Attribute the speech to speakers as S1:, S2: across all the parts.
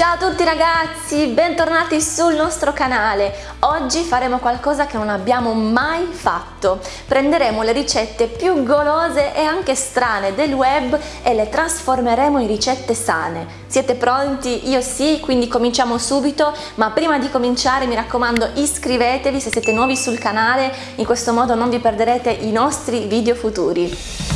S1: Ciao a tutti ragazzi, bentornati sul nostro canale. Oggi faremo qualcosa che non abbiamo mai fatto. Prenderemo le ricette più golose e anche strane del web e le trasformeremo in ricette sane. Siete pronti? Io sì, quindi cominciamo subito, ma prima di cominciare mi raccomando iscrivetevi se siete nuovi sul canale, in questo modo non vi perderete i nostri video futuri.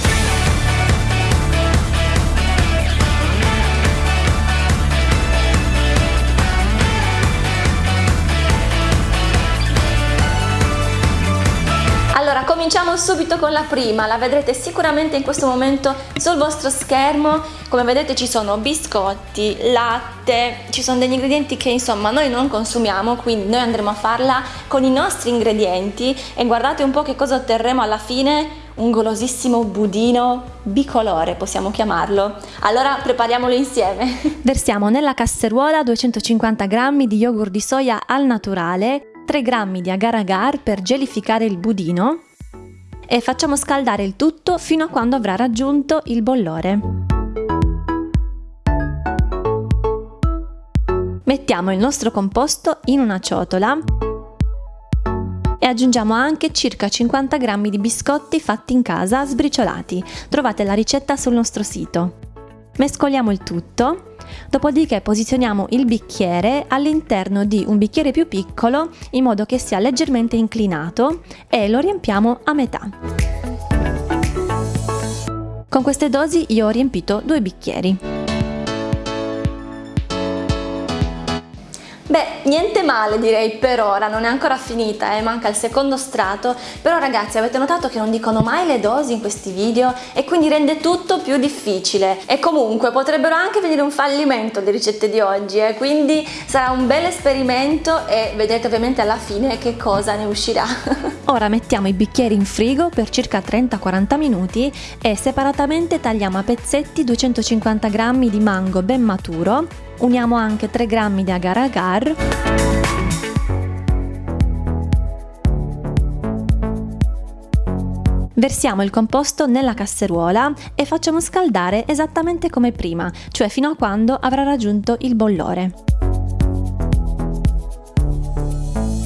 S1: Cominciamo subito con la prima, la vedrete sicuramente in questo momento sul vostro schermo. Come vedete ci sono biscotti, latte, ci sono degli ingredienti che insomma noi non consumiamo, quindi noi andremo a farla con i nostri ingredienti e guardate un po' che cosa otterremo alla fine, un golosissimo budino bicolore possiamo chiamarlo. Allora prepariamolo insieme.
S2: Versiamo nella casseruola 250 g di yogurt di soia al naturale, 3 g di agar agar per gelificare il budino, e facciamo scaldare il tutto fino a quando avrà raggiunto il bollore. Mettiamo il nostro composto in una ciotola e aggiungiamo anche circa 50 g di biscotti fatti in casa sbriciolati. Trovate la ricetta sul nostro sito. Mescoliamo il tutto Dopodiché posizioniamo il bicchiere all'interno di un bicchiere più piccolo in modo che sia leggermente inclinato e lo riempiamo a metà. Con queste dosi io ho riempito due bicchieri.
S1: Niente male direi per ora, non è ancora finita, eh, manca il secondo strato, però ragazzi avete notato che non dicono mai le dosi in questi video? E quindi rende tutto più difficile. E comunque potrebbero anche venire un fallimento le ricette di oggi, eh, quindi sarà un bel esperimento e vedrete ovviamente alla fine che cosa ne uscirà.
S2: Ora mettiamo i bicchieri in frigo per circa 30-40 minuti e separatamente tagliamo a pezzetti 250 g di mango ben maturo Uniamo anche 3 g di agar agar Versiamo il composto nella casseruola e facciamo scaldare esattamente come prima, cioè fino a quando avrà raggiunto il bollore.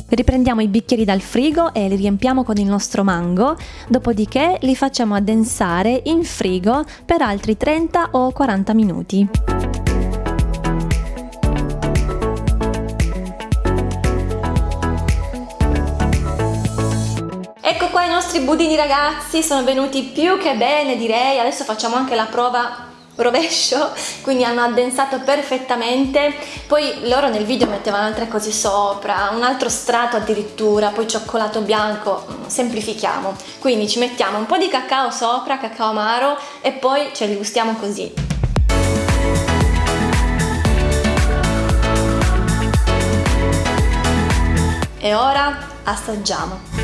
S2: Riprendiamo i bicchieri dal frigo e li riempiamo con il nostro mango, dopodiché li facciamo addensare in frigo per altri 30 o 40 minuti.
S1: Budini ragazzi, sono venuti più che bene direi, adesso facciamo anche la prova rovescio quindi hanno addensato perfettamente. Poi loro nel video mettevano altre cose sopra un altro strato addirittura poi cioccolato bianco mm, semplifichiamo. Quindi ci mettiamo un po' di cacao sopra cacao amaro e poi ce li gustiamo così. E ora assaggiamo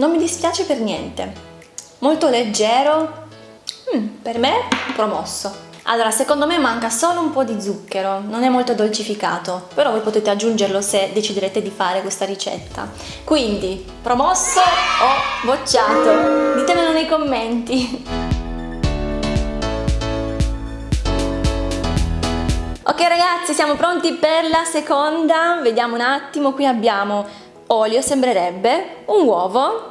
S1: non mi dispiace per niente. Molto leggero mm, per me promosso. Allora secondo me manca solo un po' di zucchero non è molto dolcificato però voi potete aggiungerlo se deciderete di fare questa ricetta. Quindi promosso o bocciato? Ditemelo nei commenti. Ok ragazzi siamo pronti per la seconda. Vediamo un attimo qui abbiamo olio sembrerebbe un uovo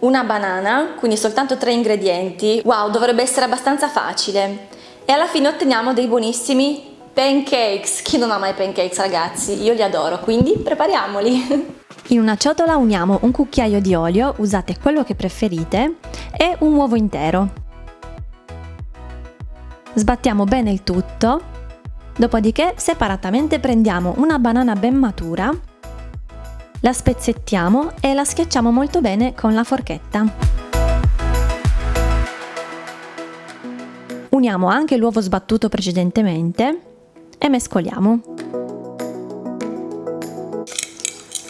S1: una banana, quindi soltanto tre ingredienti. Wow, dovrebbe essere abbastanza facile. E alla fine otteniamo dei buonissimi pancakes. Chi non ama i pancakes ragazzi? Io li adoro, quindi prepariamoli.
S2: In una ciotola uniamo un cucchiaio di olio, usate quello che preferite, e un uovo intero. Sbattiamo bene il tutto, dopodiché separatamente prendiamo una banana ben matura la spezzettiamo e la schiacciamo molto bene con la forchetta. Uniamo anche l'uovo sbattuto precedentemente e mescoliamo.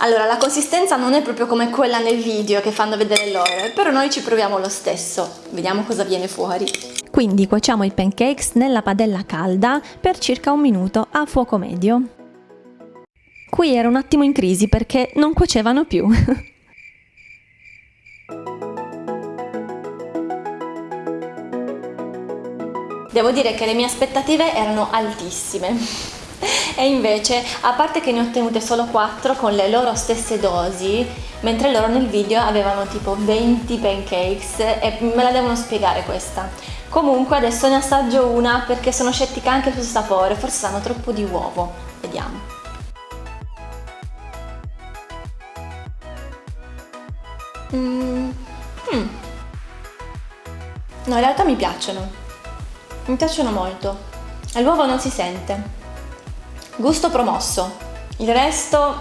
S1: Allora, la consistenza non è proprio come quella nel video che fanno vedere loro, però noi ci proviamo lo stesso. Vediamo cosa viene fuori.
S2: Quindi cuociamo i pancakes nella padella calda per circa un minuto a fuoco medio. Qui era un attimo in crisi perché non cuocevano più.
S1: Devo dire che le mie aspettative erano altissime e invece, a parte che ne ho ottenute solo 4 con le loro stesse dosi, mentre loro nel video avevano tipo 20 pancakes e me la devono spiegare questa. Comunque adesso ne assaggio una perché sono scettica anche sul sapore, forse sanno troppo di uovo. Vediamo. Mm. Mm. No, in realtà mi piacciono. Mi piacciono molto. L'uovo non si sente. Gusto promosso. Il resto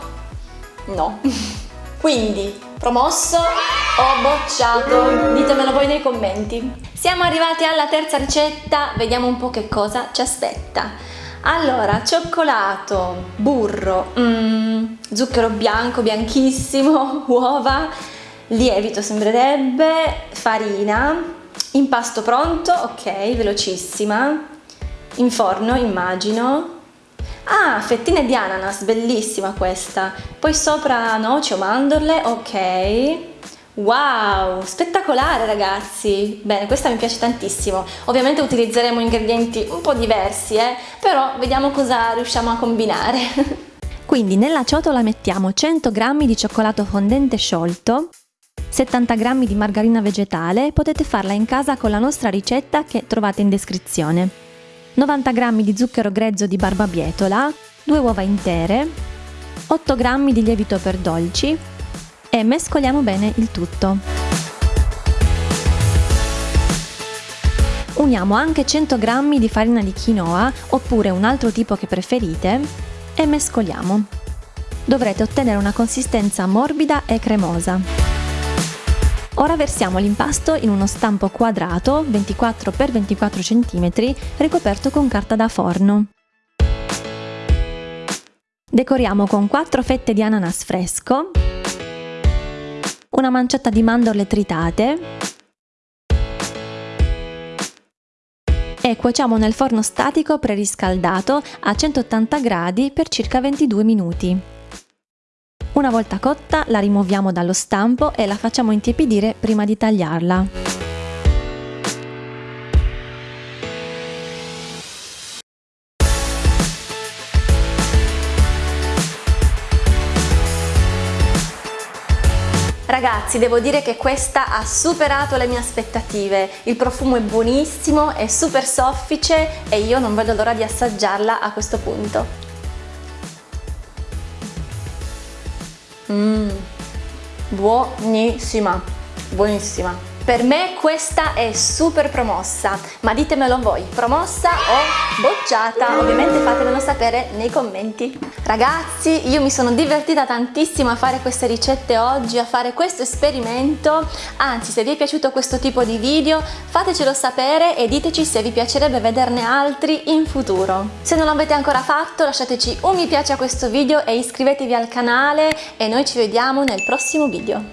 S1: no. Quindi, promosso o bocciato? Ditemelo voi nei commenti. Siamo arrivati alla terza ricetta, vediamo un po' che cosa ci aspetta. Allora, cioccolato, burro, mm, zucchero bianco, bianchissimo, uova, lievito sembrerebbe, farina, Impasto pronto, ok, velocissima. In forno, immagino. Ah, fettine di ananas, bellissima questa. Poi sopra noci o mandorle, ok. Wow, spettacolare ragazzi! Bene, questa mi piace tantissimo. Ovviamente utilizzeremo ingredienti un po' diversi, eh? però vediamo cosa riusciamo a combinare.
S2: Quindi nella ciotola mettiamo 100 g di cioccolato fondente sciolto, 70 g di margarina vegetale, potete farla in casa con la nostra ricetta che trovate in descrizione. 90 g di zucchero grezzo di barbabietola, 2 uova intere, 8 g di lievito per dolci e mescoliamo bene il tutto. Uniamo anche 100 g di farina di quinoa oppure un altro tipo che preferite e mescoliamo. Dovrete ottenere una consistenza morbida e cremosa. Ora versiamo l'impasto in uno stampo quadrato 24 x 24 cm ricoperto con carta da forno. Decoriamo con 4 fette di ananas fresco, una manciata di mandorle tritate e cuociamo nel forno statico preriscaldato a 180 gradi per circa 22 minuti. Una volta cotta la rimuoviamo dallo stampo e la facciamo intiepidire prima di tagliarla.
S1: Ragazzi, devo dire che questa ha superato le mie aspettative. Il profumo è buonissimo, è super soffice e io non vedo l'ora di assaggiarla a questo punto. Mmm, buonissima, buonissima. Per me questa è super promossa, ma ditemelo voi, promossa o bocciata? Ovviamente fatemelo sapere nei commenti. Ragazzi, io mi sono divertita tantissimo a fare queste ricette oggi, a fare questo esperimento, anzi se vi è piaciuto questo tipo di video fatecelo sapere e diteci se vi piacerebbe vederne altri in futuro. Se non l'avete ancora fatto lasciateci un mi piace a questo video e iscrivetevi al canale e noi ci vediamo nel prossimo video.